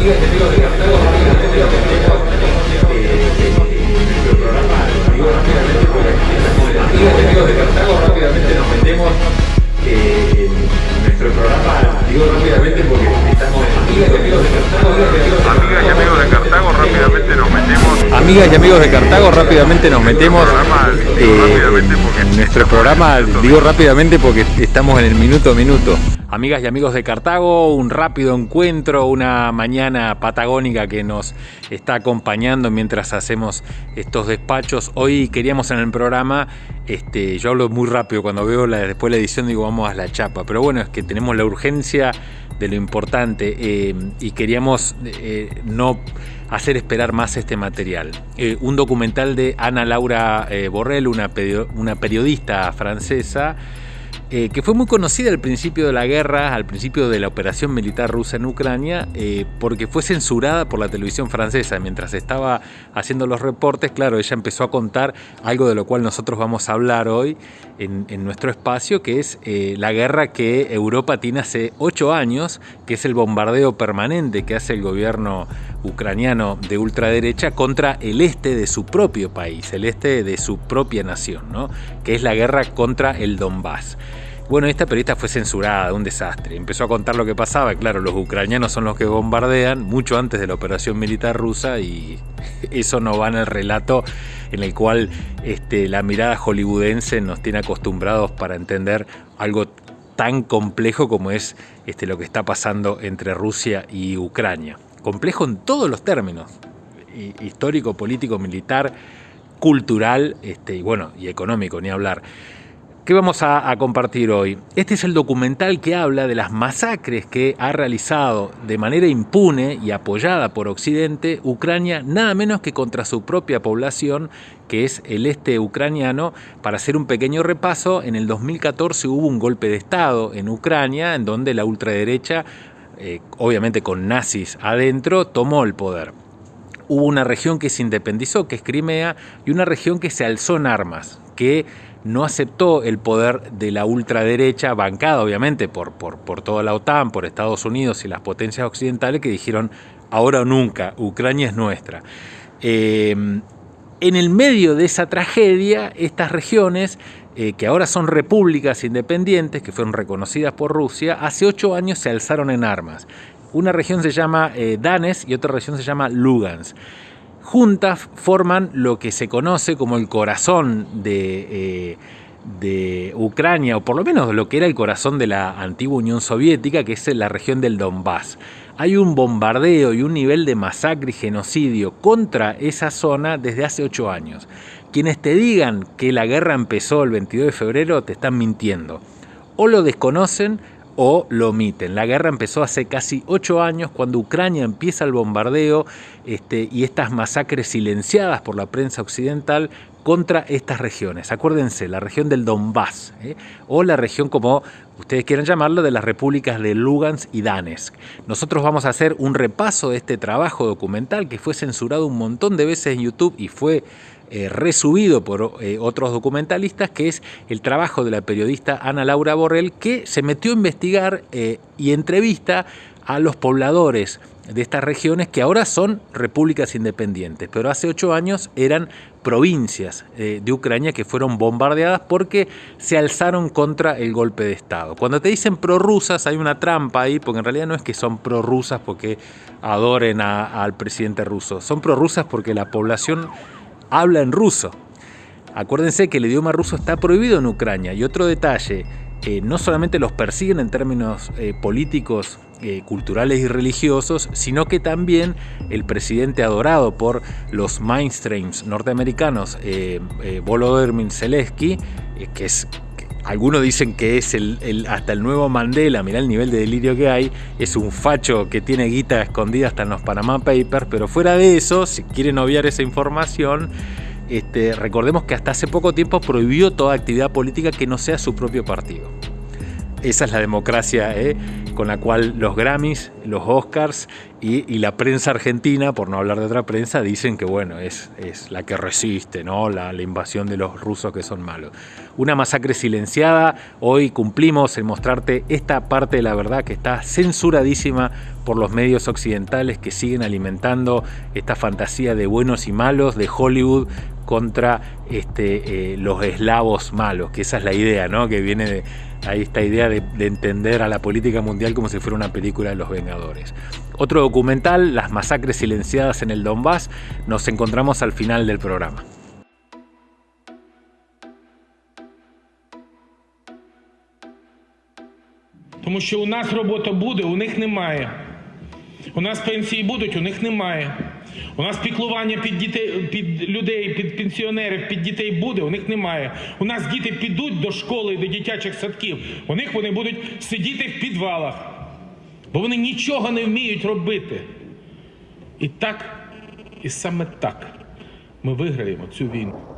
Amigas y amigos de Cartago, rápidamente nos metemos eh, en nuestro programa, digo rápidamente porque estamos en el minuto a minuto. Amigas y amigos de Cartago, un rápido encuentro, una mañana patagónica que nos está acompañando mientras hacemos estos despachos. Hoy queríamos en el programa, este, yo hablo muy rápido cuando veo la, después la edición digo vamos a la chapa, pero bueno, es que tenemos la urgencia de lo importante eh, y queríamos eh, no hacer esperar más este material. Eh, un documental de Ana Laura Borrell, una, una periodista francesa, eh, que fue muy conocida al principio de la guerra, al principio de la operación militar rusa en Ucrania, eh, porque fue censurada por la televisión francesa. Mientras estaba haciendo los reportes, claro, ella empezó a contar algo de lo cual nosotros vamos a hablar hoy en, nuestro espacio, que es eh, la guerra que Europa tiene hace ocho años, que es el bombardeo permanente que hace el gobierno ucraniano de ultraderecha contra el este de su propio país, el este de su propia nación, ¿no? que es la guerra contra el Donbass. Bueno, esta periodista fue censurada, un desastre. Empezó a contar lo que pasaba. Claro, los ucranianos son los que bombardean mucho antes de la operación militar rusa y eso no va en el relato en el cual este, la mirada hollywoodense nos tiene acostumbrados para entender algo tan complejo como es este, lo que está pasando entre Rusia y Ucrania. Complejo en todos los términos, histórico, político, militar, cultural este, y bueno, y económico, ni hablar. ¿Qué vamos a, compartir hoy? Este es el documental que habla de las masacres que ha realizado de manera impune y apoyada por Occidente Ucrania, nada menos que contra su propia población, que es el este ucraniano. Para hacer un pequeño repaso, en el 2014 hubo un golpe de Estado en Ucrania, en donde la ultraderecha, eh, obviamente con nazis adentro, tomó el poder hubo una región que se independizó, que es Crimea, y una región que se alzó en armas, que no aceptó el poder de la ultraderecha, bancada obviamente por, por, por, toda la OTAN, por Estados Unidos y las potencias occidentales que dijeron ahora o nunca, Ucrania es nuestra. Eh, en el medio de esa tragedia, estas regiones, eh, que ahora son repúblicas independientes, que fueron reconocidas por Rusia, hace ocho años se alzaron en armas. Una región se llama eh, Danes y otra región se llama Lugansk juntas forman lo que se conoce como el corazón de, eh, de, Ucrania, o por lo menos lo que era el corazón de la antigua Unión Soviética, que es la región del Donbass. Hay un bombardeo y un nivel de masacre y genocidio contra esa zona desde hace ocho años. Quienes te digan que la guerra empezó el 22 de febrero te están mintiendo. O lo desconocen o lo omiten. La guerra empezó hace casi ocho años cuando Ucrania empieza el bombardeo este, y estas masacres silenciadas por la prensa occidental contra estas regiones. Acuérdense, la región del Donbass, ¿eh? o la región como ustedes quieran llamarlo, de las repúblicas de Lugansk y Donetsk. Nosotros vamos a hacer un repaso de este trabajo documental que fue censurado un montón de veces en YouTube y fue eh, resubido por eh, otros documentalistas, que es el trabajo de la periodista Ana Laura Borrell, que se metió a investigar y entrevista a los pobladores de estas regiones que ahora son repúblicas independientes, pero hace ocho años eran provincias de Ucrania que fueron bombardeadas porque se alzaron contra el golpe de Estado. Cuando te dicen prorrusas hay una trampa ahí, porque en realidad no es que son prorrusas porque adoren al presidente ruso, son prorrusas porque la población habla en ruso. Acuérdense que el idioma ruso está prohibido en Ucrania. Y otro detalle, eh, no solamente los persiguen en términos eh, políticos, eh, culturales y religiosos, sino que también el presidente adorado por los mainstreams norteamericanos, Volodymyr Zelensky, que es algunos dicen que es el, hasta el nuevo Mandela, mirá el nivel de delirio que hay, es un facho que tiene guita escondida hasta en los Panama Papers, pero fuera de eso, si quieren obviar esa información, este, recordemos que hasta hace poco tiempo prohibió toda actividad política que no sea su propio partido. Esa es la democracia ¿eh? Con la cual los Grammys, los Oscars y, la prensa argentina, por no hablar de otra prensa, dicen que bueno, es, es la que resiste, ¿no? La, invasión de los rusos que son malos. Una masacre silenciada, hoy cumplimos en mostrarte esta parte de la verdad que está censuradísima por los medios occidentales que siguen alimentando esta fantasía de buenos y malos de Hollywood contra este, eh, los eslavos malos, que esa es la idea, ¿no? que viene de ahí esta idea de, de, entender a la política mundial como si fuera una película de los Vengadores. Otro documental, Las masacres silenciadas en el Donbass, nos encontramos al final del programa. Тому що у нас робота буде, у них немає. У нас пенсії будуть, у них немає. У нас піклування під дітей, під людей, під пенсіонерів, під дітей буде, у них немає. У нас діти підуть до школи, до дитячих садків. У них вони будуть сидіти в підвалах, бо вони нічого не вміють робити. І так, і саме так ми виграємо цю війну.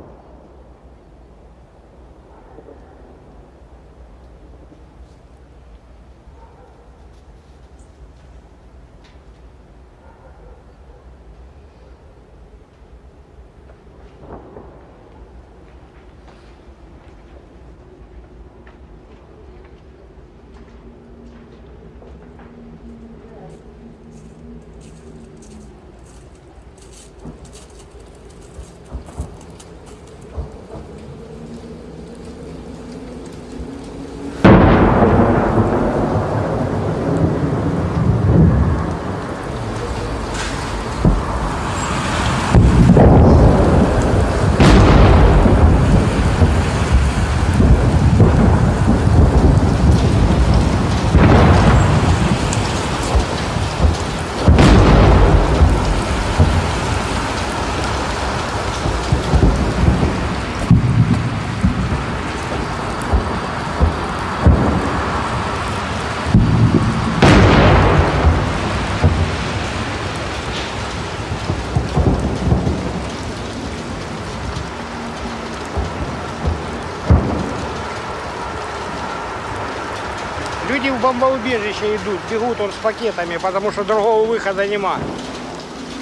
Люди в бомбоубежище идут, бегут он с пакетами, потому что другого выхода нема.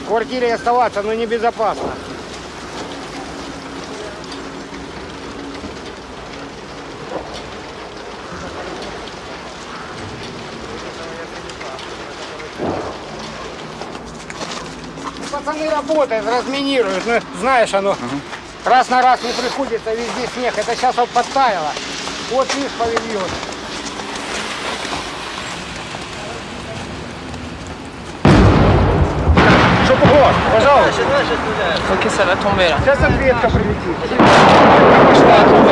В квартире оставаться, но небезопасно. Пацаны работают, разминируют, ну, знаешь, оно раз на раз не приходится, везде снег. Это сейчас вот подтаяло. Вот видишь павильон. Bonjour. Ok, ça va tomber là. Ça, ça être après-midi. Je tomber.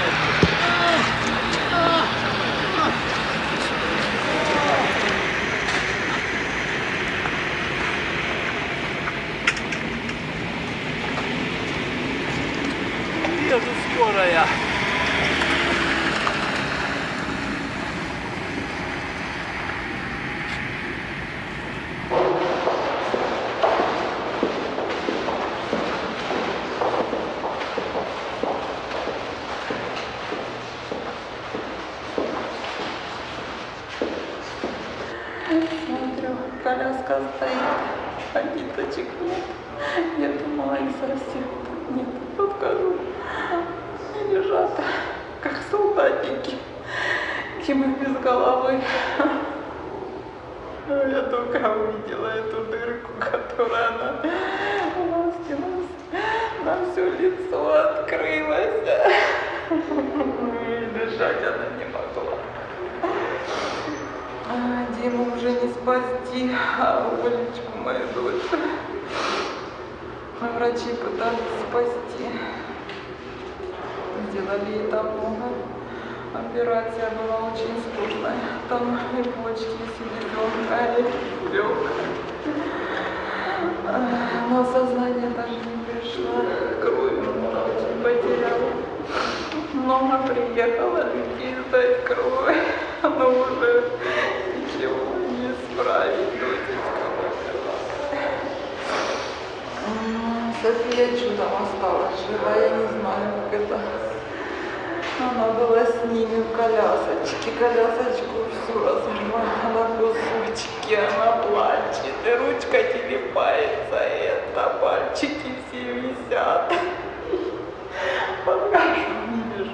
Jesus, skåra ja. а ниточек нет. Я думала, их совсем нет. Подхожу, они лежат, как солдатики, Тимы без головы. Я только увидела эту дырку, которая она у нас, на все лицо открылась. И дышать она не могла. А, Диму уже не спасти, а Олечку, мою дочь. Врачи пытались спасти. Сделали ей там много. Операция была очень сложная. Там и почки, и селезенка, и легкая. Но сознание даже не пришло. Кровь много очень потеряла. Много приехало людей сдать кровь. Но уже ничего не справить. Дочечка умерла. М, София чудом осталась жива, я не знаю, как это. Она была с ними в колясочке, колясочку всю разорвала на кусочки, она плачет, и ручка телепается, это. Пальчики все висят. Покажу, не вижу.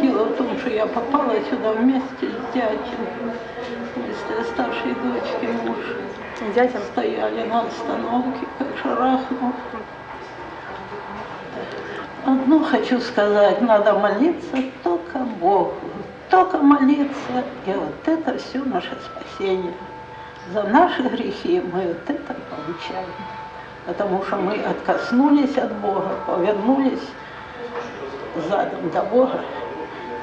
Дело в том, что я попала сюда вместе с дядей, вместе с старшей дочкой муж. Дядя стояли на остановке, как шарахнул. Одно хочу сказать, надо молиться только Богу, только молиться, и вот это все наше спасение. За наши грехи мы вот это получаем, потому что мы откоснулись от Бога, повернулись задом до Бога.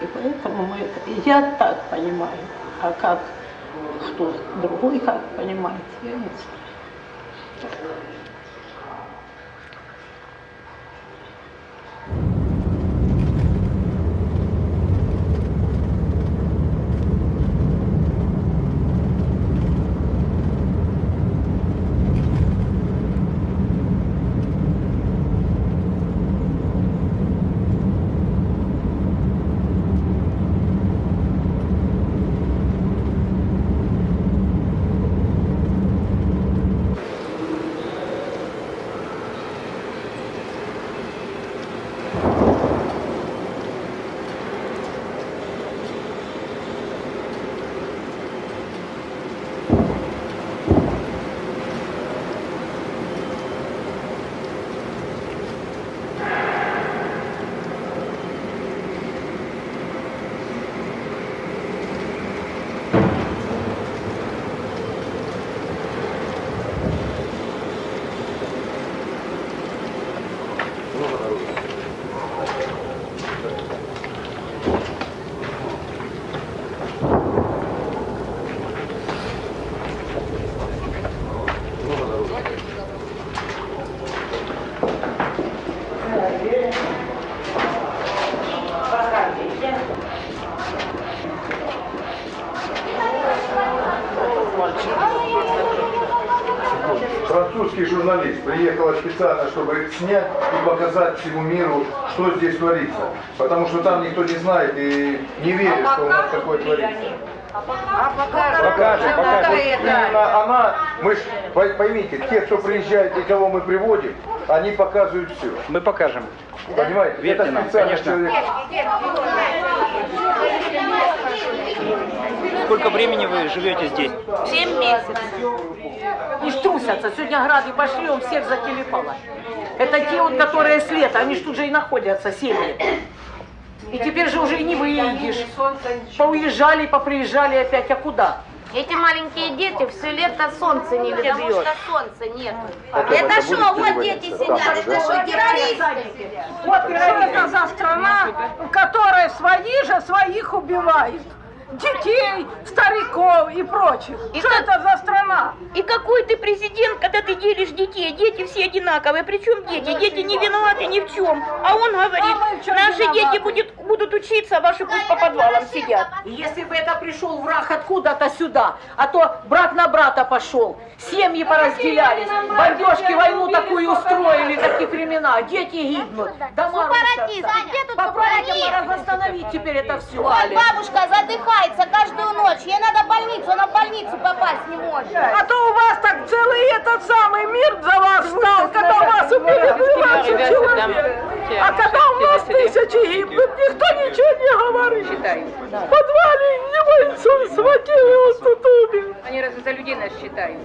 И поэтому мы Я так понимаю. А как кто другой как понимает, я не знаю. Показать всему миру, что здесь творится. Потому что там никто не знает и не верит, что у нас такое творится. Покажем, покажем. Вот именно она, мы ж, пой- поймите, те, кто приезжает и кого мы приводим, они показывают все. Мы покажем. Понимаете? Верьте Это нам, конечно. человек. Сколько времени вы живете здесь? Семь месяцев. И ж трусятся. Сегодня грады пошли, он всех зателепало. Это те вот, которые с лета, они ж тут же и находятся, семьи. И теперь же уже и не выедешь. Поуезжали, поприезжали опять, а куда? Эти маленькие дети все лето солнце не видят. Потому что солнца нет. Это что, вот дети сидят, это что, террористы? Вот что это за страна, в которой свои же своих убивают. Детей, стариков и прочих. И что как- это за страна? И какой ты президент, когда ты делишь детей? Дети все одинаковые. Причем дети? Дети не виноваты ни в чем. А он говорит, А наши виноваты? дети будет- будут учиться, а ваши пусть по подвалам сидят. Если бы это пришел враг откуда-то сюда, а то брат на брата пошел, семьи поразделялись, бомбежки войну такую устроили, такие времена, дети гибнут, дома рушатся. где тут Попробуйте восстановить теперь это все. Вот бабушка задыхается каждую ночь. Ей надо в больницу, она в больницу попасть не может. А то у вас так целый этот самый мир за вас стал, когда у вас убили 12 человек. А когда у нас тысячи гибнут, никто ничего не говорит. В подвале его инсульт схватил, и он тут умер. Они разве за людей нас считают?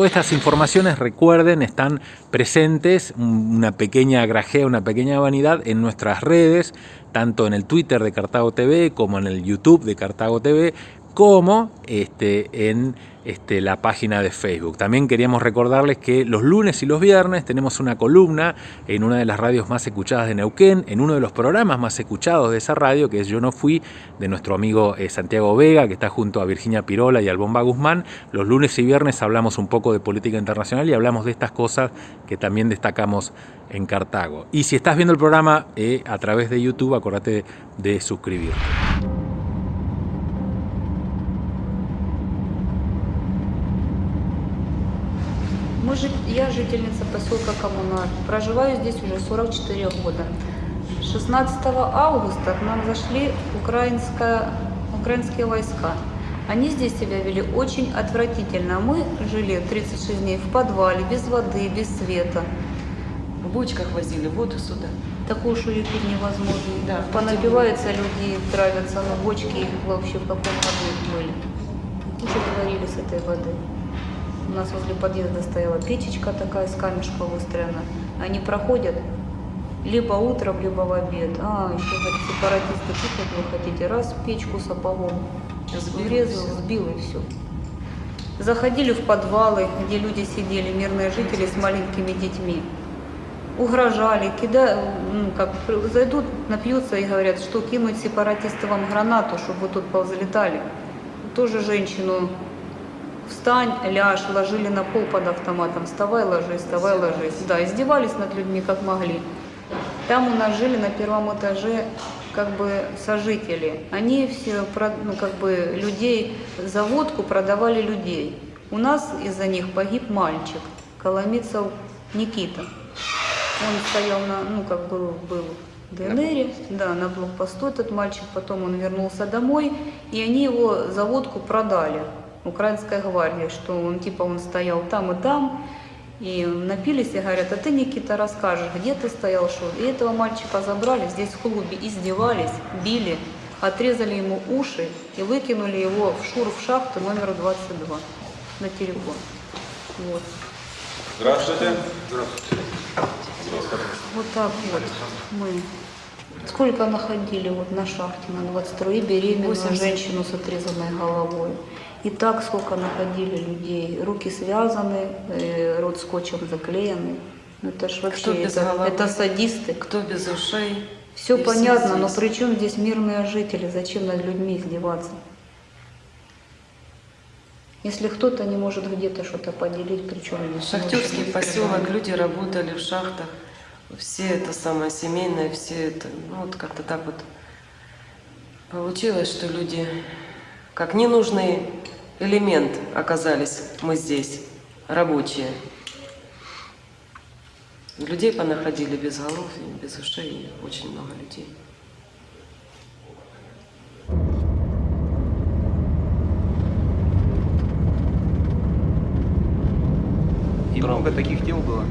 Todas estas informaciones, recuerden, están presentes, una pequeña grajea, una pequeña vanidad en nuestras redes, tanto en el Twitter de Cartago TV como en el YouTube de Cartago TV, como este, en este, la página de Facebook. También queríamos recordarles que los lunes y los viernes tenemos una columna en una de las radios más escuchadas de Neuquén, en uno de los programas más escuchados de esa radio, que es Yo No Fui, de nuestro amigo eh, Santiago Vega, que está junto a Virginia Pirola y al Bomba Guzmán. Los lunes y viernes hablamos un poco de política internacional y hablamos de estas cosas que también destacamos en Cartago. Y si estás viendo el programa eh, a través de YouTube, acuérdate de suscribirte. Я жительница поселка Коммунар. Проживаю здесь уже 44 года. 16 августа к нам зашли украинские войска. Они здесь себя вели очень отвратительно. Мы жили 36 дней в подвале, без воды, без света. В бочках возили воду сюда. Такую, что пить невозможно. Да, Понапиваются люди, травятся, но бочки вообще в каком году были. Уже говорили с этой воды. У нас возле подъезда стояла печечка такая с камешка выстроена. Они проходят либо утром, либо в обед. А, еще сепаратисты, тут вы хотите, раз печку сапогом Сбил, врезал, сбил и все. Заходили в подвалы, где люди сидели, мирные жители с маленькими детьми. Угрожали, кида, ну, как зайдут, напьются и говорят, что кинуть сепаратисты вам гранату, чтобы вы тут повзлетали. Тоже женщину встань, ляжь, ложили на пол под автоматом, вставай, ложись, вставай, ложись. Да, издевались над людьми как могли. Там у нас жили на первом этаже как бы сожители. Они все, ну, как бы людей за водку продавали людей. У нас из-за них погиб мальчик, Коломицев Никита. Он стоял на, ну, как бы был в ДНР, да, на блокпосту этот мальчик, потом он вернулся домой, и они его за водку продали украинской гвардии, что он типа он стоял там и там, и напились и говорят, а ты, Никита, расскажешь, где ты стоял, что? И этого мальчика забрали, здесь в клубе издевались, били, отрезали ему уши и выкинули его в шур в шахту номер 22 на телефон. Вот. Здравствуйте. Вот так вот мы. Сколько находили вот на шахте на 22 и беременную 80. женщину с отрезанной головой. И так сколько находили людей. Руки связаны, э, рот скотчем заклеенный. Ну это ж вообще, Кто без это, головы? это садисты. Кто без ушей? Все И все понятно, но здесь. при чем здесь мирные жители? Зачем над людьми издеваться? Если кто-то не может где-то что-то поделить, причем здесь Шахтерский поселок, люди работали в шахтах, все это самое семейное, все это, ну вот как-то так вот получилось, что люди как ненужный элемент оказались мы здесь, рабочие. Людей понаходили без голов, без ушей, и очень много людей. И много таких дел было?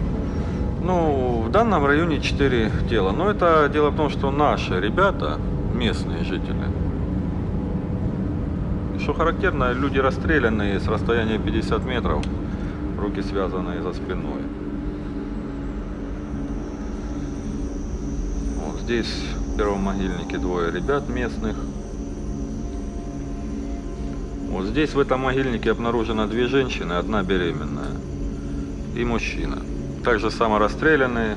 Ну, в данном районе 4 тела. Но это дело в том, что наши ребята, местные жители, что характерно, люди расстрелянные с расстояния 50 метров, руки связанные за спиной. Вот здесь в первом могильнике двое ребят местных. Вот здесь в этом могильнике обнаружено две женщины, одна беременная и мужчина. Также само расстрелянные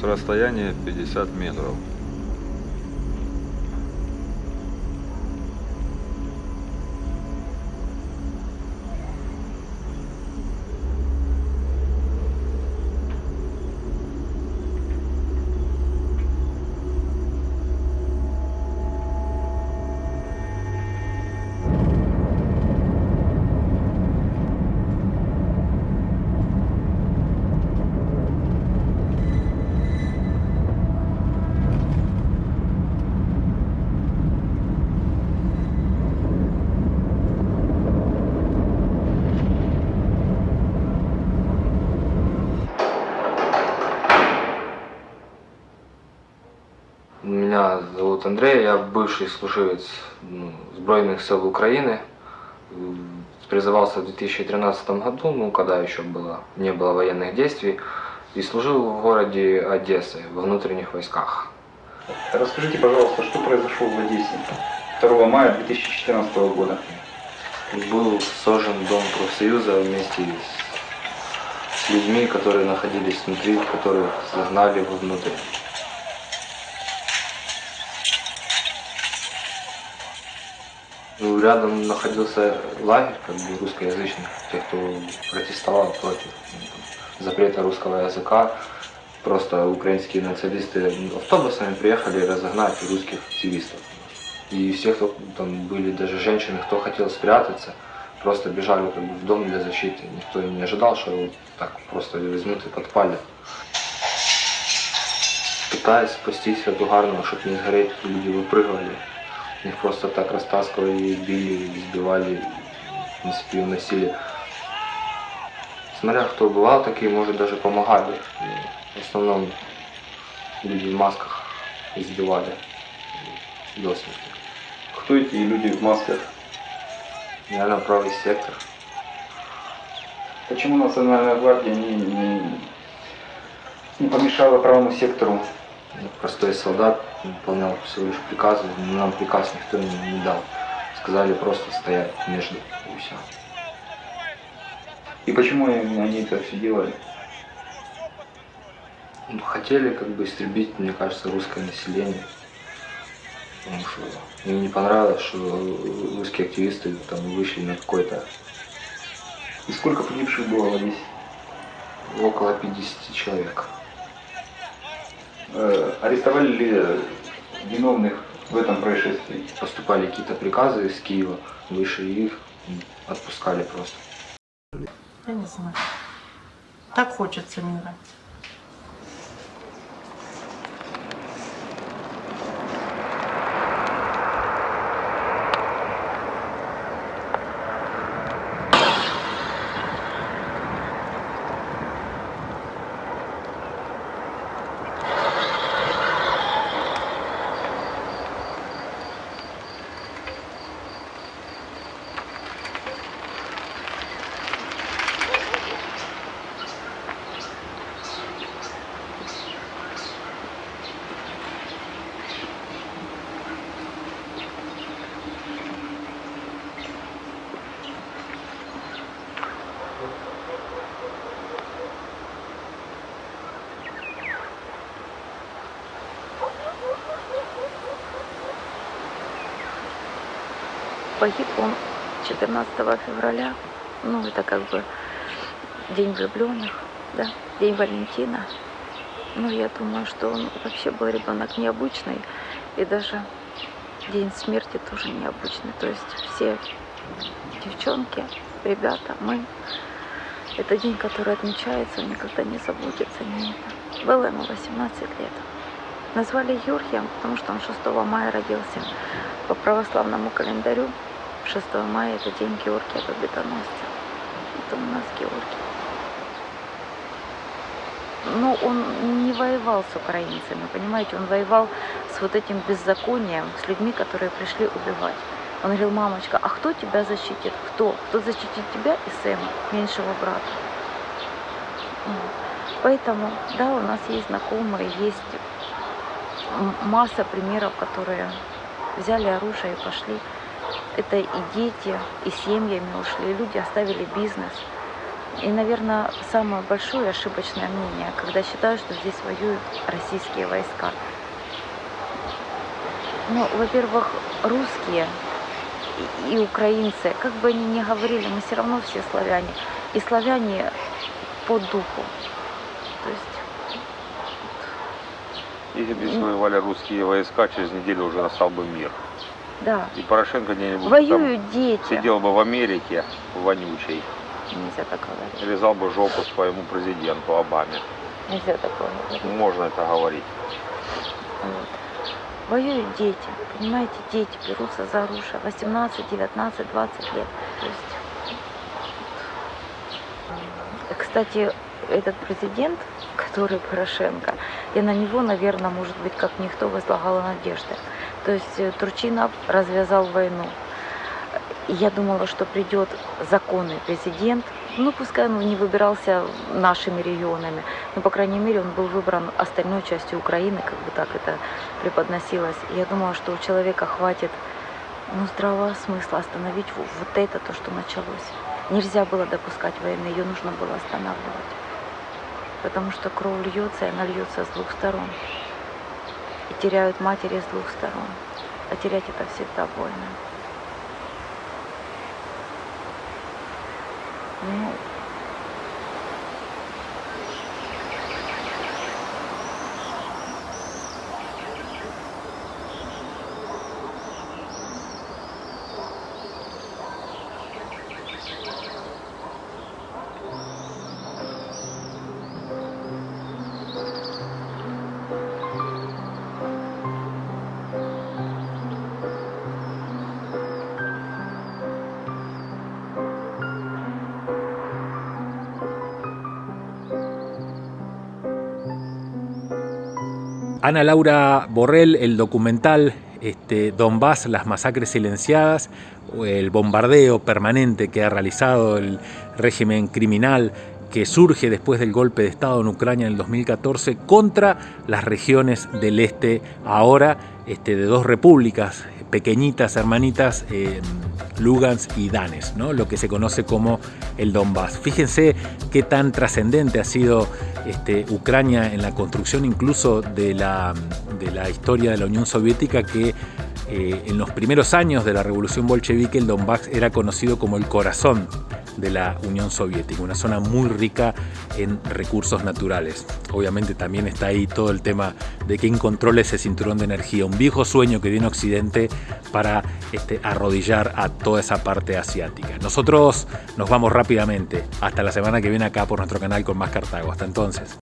с расстояния 50 метров. Меня зовут Андрей, я бывший служивец ну, Збройных сил Украины. Призывался в 2013 году, ну, когда еще было, не было военных действий, и служил в городе Одессы, во внутренних войсках. Расскажите, пожалуйста, что произошло в Одессе 2 мая 2014 года? Был сожжен дом профсоюза вместе с, с людьми, которые находились внутри, которых загнали вовнутрь. Ну, рядом находился лагерь как бы русскоязычных, тех, кто протестовал против ну, запрета русского языка. Просто украинские националисты автобусами приехали разогнать русских активистов. И все, кто там были, даже женщины, кто хотел спрятаться, просто бежали как бы, в дом для защиты. Никто не ожидал, что его так просто возьмут и подпалят. Пытаясь спастись от угарного, чтобы не сгореть, люди выпрыгивали. Их просто так растаскивали, били, избивали, в принципе, уносили. Смотря кто бывал, такие, может, даже помогали. В основном люди в масках избивали до смерти. Кто эти люди в масках? Наверное, правый сектор. Почему Национальная гвардия не, не, не помешала правому сектору? Простой солдат выполнял всего лишь приказы, но нам приказ никто не, не дал. Сказали просто стоять между и все. И почему они это все делали? Ну, Хотели как бы истребить, мне кажется, русское население. Потому что им не понравилось, что русские активисты там вышли на какой-то И сколько погибших было Одессе? около 50 человек. Э, арестовали ли виновных в этом происшествии? Поступали какие-то приказы из Киева, выше их м, отпускали просто. Я не знаю. Так хочется мира. Погиб он 14 февраля, ну это как бы день влюбленных, да, день Валентина. Ну, я думаю, что он вообще был ребенок необычный, и даже день смерти тоже необычный. То есть все девчонки, ребята, мы, это день, который отмечается, никогда не забудется. Не это. Было ему 18 лет. Назвали Юрьем, потому что он 6 мая родился. По православному календарю 6 мая это день Георгия Победоносца. Это у нас Георгий. Ну, он не воевал с украинцами, понимаете, он воевал с вот этим беззаконием, с людьми, которые пришли убивать. Он говорил, мамочка, а кто тебя защитит? Кто? Кто защитит тебя и Сэма, меньшего брата? Поэтому, да, у нас есть знакомые, есть масса примеров, которые взяли оружие и пошли. Это и дети, и семьями ушли, и люди оставили бизнес. И, наверное, самое большое ошибочное мнение, когда считают, что здесь воюют российские войска. Ну, во-первых, русские и, украинцы, как бы они ни говорили, мы все равно все славяне. И славяне по духу. То есть Если бы воевали русские войска, через неделю уже настал бы мир. Да. И Порошенко где-нибудь Воюют там дети. сидел бы в Америке, вонючей, Нельзя так говорить. лизал бы жопу своему президенту Обаме. Нельзя такое говорить. Можно это говорить. Вот. Воюют дети, понимаете, дети берутся за оружие. 18, 19, 20 лет. То есть. Кстати, этот президент, который Порошенко, я на него, наверное, может быть, как никто возлагала надежды. То есть э, Турчинов развязал войну. Я думала, что придет законный президент, ну, пускай он не выбирался нашими регионами, но, по крайней мере, он был выбран остальной частью Украины, как бы так это преподносилось. Я думала, что у человека хватит ну, здравого смысла остановить вот это, то, что началось. Нельзя было допускать войны, ее нужно было останавливать. Потому что кровь льется, и она льется с двух сторон. И теряют матери с двух сторон. А терять это всегда больно. Ana Laura Borrell, el documental este, Donbass, las masacres silenciadas, el bombardeo permanente que ha realizado el régimen criminal que surge después del golpe de Estado en Ucrania en el 2014 contra las regiones del este, ahora este, de dos repúblicas pequeñitas, hermanitas, eh, Lugansk y Danes, ¿no? lo que se conoce como el Donbass. Fíjense qué tan trascendente ha sido este, Ucrania en la construcción incluso de la, de la historia de la Unión Soviética que eh, en los primeros años de la revolución bolchevique el Donbass era conocido como el corazón de la Unión Soviética, una zona muy rica en recursos naturales. Obviamente también está ahí todo el tema de quién controla ese cinturón de energía, un viejo sueño que viene Occidente para este, arrodillar a toda esa parte asiática. Nosotros nos vamos rápidamente, hasta la semana que viene acá por nuestro canal con más Cartago. Hasta entonces.